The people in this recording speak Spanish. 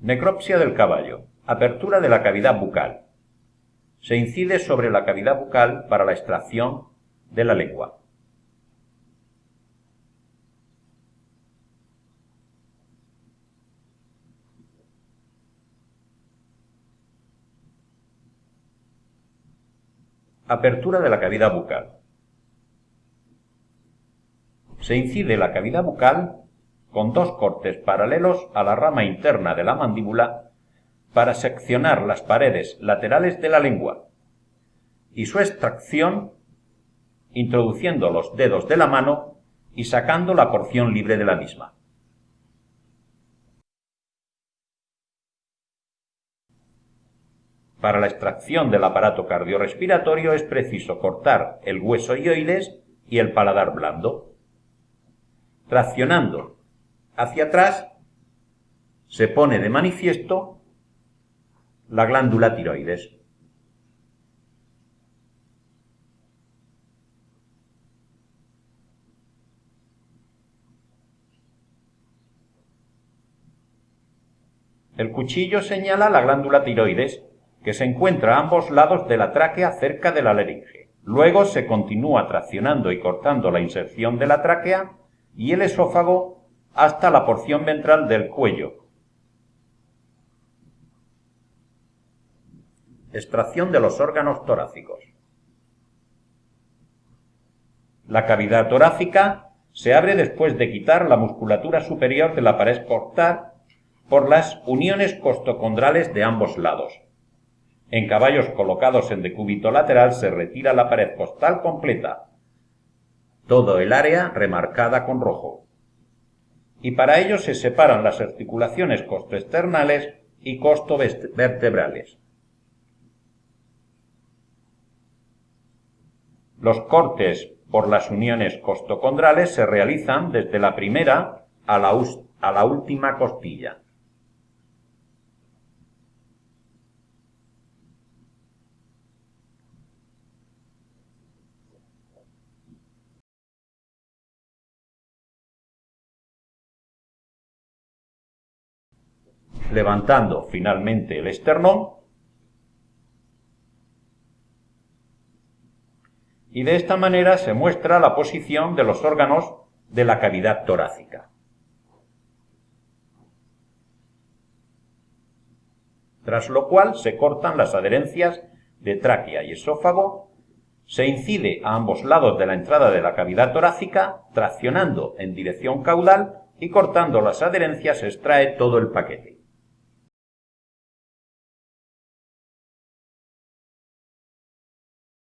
Necropsia del caballo. Apertura de la cavidad bucal. Se incide sobre la cavidad bucal para la extracción de la lengua. Apertura de la cavidad bucal. Se incide la cavidad bucal con dos cortes paralelos a la rama interna de la mandíbula para seccionar las paredes laterales de la lengua y su extracción introduciendo los dedos de la mano y sacando la porción libre de la misma. Para la extracción del aparato cardiorrespiratorio es preciso cortar el hueso ioides y el paladar blando. Traccionando hacia atrás se pone de manifiesto la glándula tiroides. El cuchillo señala la glándula tiroides, que se encuentra a ambos lados de la tráquea cerca de la laringe. Luego se continúa traccionando y cortando la inserción de la tráquea y el esófago hasta la porción ventral del cuello. Extracción de los órganos torácicos. La cavidad torácica se abre después de quitar la musculatura superior de la pared costal por las uniones costocondrales de ambos lados. En caballos colocados en decúbito lateral se retira la pared costal completa, todo el área remarcada con rojo y para ello se separan las articulaciones costoexternales y costovertebrales. Los cortes por las uniones costocondrales se realizan desde la primera a la, a la última costilla. Levantando finalmente el esternón y de esta manera se muestra la posición de los órganos de la cavidad torácica. Tras lo cual se cortan las adherencias de tráquea y esófago, se incide a ambos lados de la entrada de la cavidad torácica, traccionando en dirección caudal y cortando las adherencias se extrae todo el paquete.